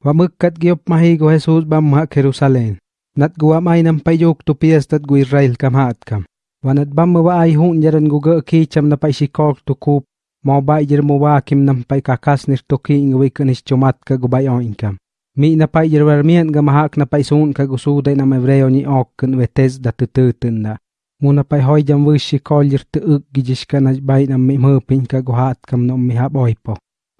Wamukkat giop mahi go Jesus bamha Jerusalem. Nat guwa may nam payok to pias dat gu Israel kam haat kam. Wanat bam mawa ay hun jaran guga ki cham na pay sikok to kup. Mau ba jir mawa kim nam pay kakas nir toki ingwe kanis chumat ka gubay on inkam. Mi na pay jir warmian ga mahak na pay sun ka gusuday na mevreo ni ok kan wetes dat tututun na. Muna pay hoy jam wish sikol jir tuug gijishka na bay nam mi mupin ka guhat kam nom mi haboy.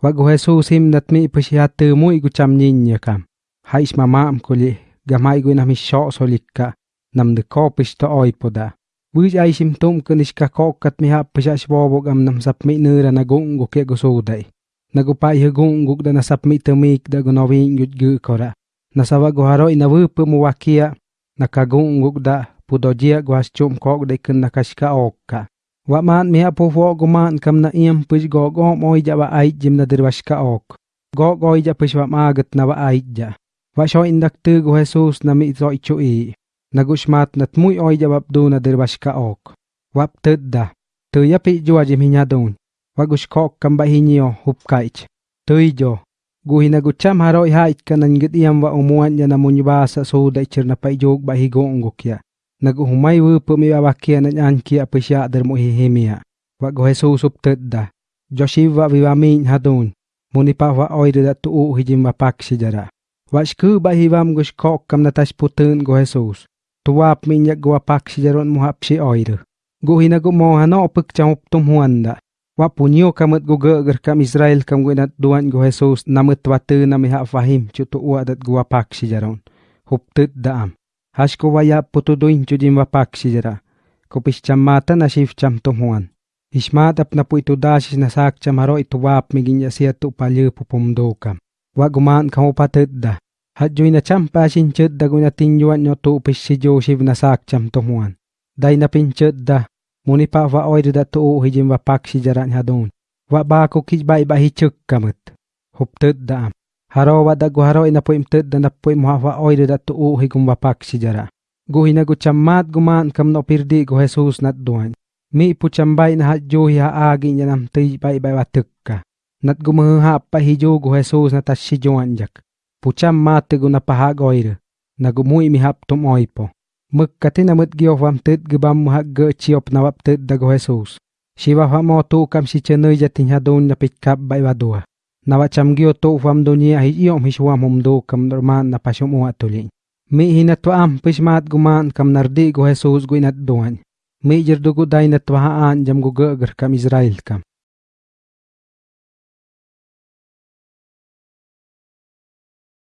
Wagu Jesus him natmi ipushiatemu igu chamnyinyaka. Ha ismamam kuli gama igu nami shok solika nam de kopish to oipoda. Buj ai sim tum kuniska kokat miha pisha shwobo gam nam sapmi nura na gungu ke gusudai. Nagupa ihe gungu da na sapmi temik da gunovin yut gukora. Nasawa guharo ina wupu muwakia na kagungu da pudojia guas chum kok da ikan nakashka okka. Wa man mi hapo fo gu man kam na iyam push go go moy ja wa ay jim na dirwashka ok. Go go ja push wa magat na wa ay ja. Wa sho indak tu gu Jesus na mi zo ichu i. Nagushmat nat muy oy ja wabdu na dirwashka ok. Wap tudda. Tu yapi jua jim hinyadun. Wa gush kam ba hinyo hup. Tu jo. Gu hinagucham haroy hait kanan git iyam wa umuan ja na munyubasa so da ichir na pa ba higong gukya. Naguhumay wupu mi wawakia na nyankia pisya der mo hihimia. Wa go Jesus up tudda. Joshiva vivamin hadun. Muni pa wa oire da tuu hijim wa paksi jara. Wa shku ba hivam gush kok kam na tash putun. Tuwap min yak go paksi jaron mo hapsi oire. Gu hinagu mo hano pek chamup tum huanda. Wa punyo kamet gu geger kam Israel kam gu nat duan go Jesus namet watu na mi ha fahim chutu uwa dat gu paksi jaron. Hup tudda am. Hash ko waya putuduin chujim wa paksi jara. Kupis chamata na shif cham tum huan. Ishmat ap na po ito dasis na sak chamaro ito wap migin ya siya tu. Wa gumaan kam upatudda. Hadjoy na champa sinchud da guna tinyuan nyo tu upis si Joseph na sak cham tumuan. Day na pinchud da. Muni pa wa oy da tu hijim wa paksi jaran hadun. Wa ba ko kijbay ba hichuk kamut. Da am. Haro wa da gu haro ina po imtud da na po imuha wa oy da tu higum wa paksi jara. Guhi na gu chammat gumaan kam no pirdi gu Jesus nat duan. Mi pu chambay na hadjo hi haagi niya nam tuy bay bay wa tukka. Nat gumuha pa hijo gu Jesus na tashi juan jak. Pu chammat gu na pahagoyre. Na gumuhi mi hap tum oipo. Mukkatin na mut giyof wam tud gubam muha ge chiop na wap tud da gu Jesus. Shiva fa mo tu kam si chenoy jatin hadun na pitkap bay wa dua. Na wa cham giyo tu wam dunia hi iyom hishwam humdo kam norman na pasyum uwa tulin. Mi hinatwa am pishmat gumaan kam nardi gu Jesus gu inat duan. Mi jirdugu day na twahaan jam gu geger kam Israel kam.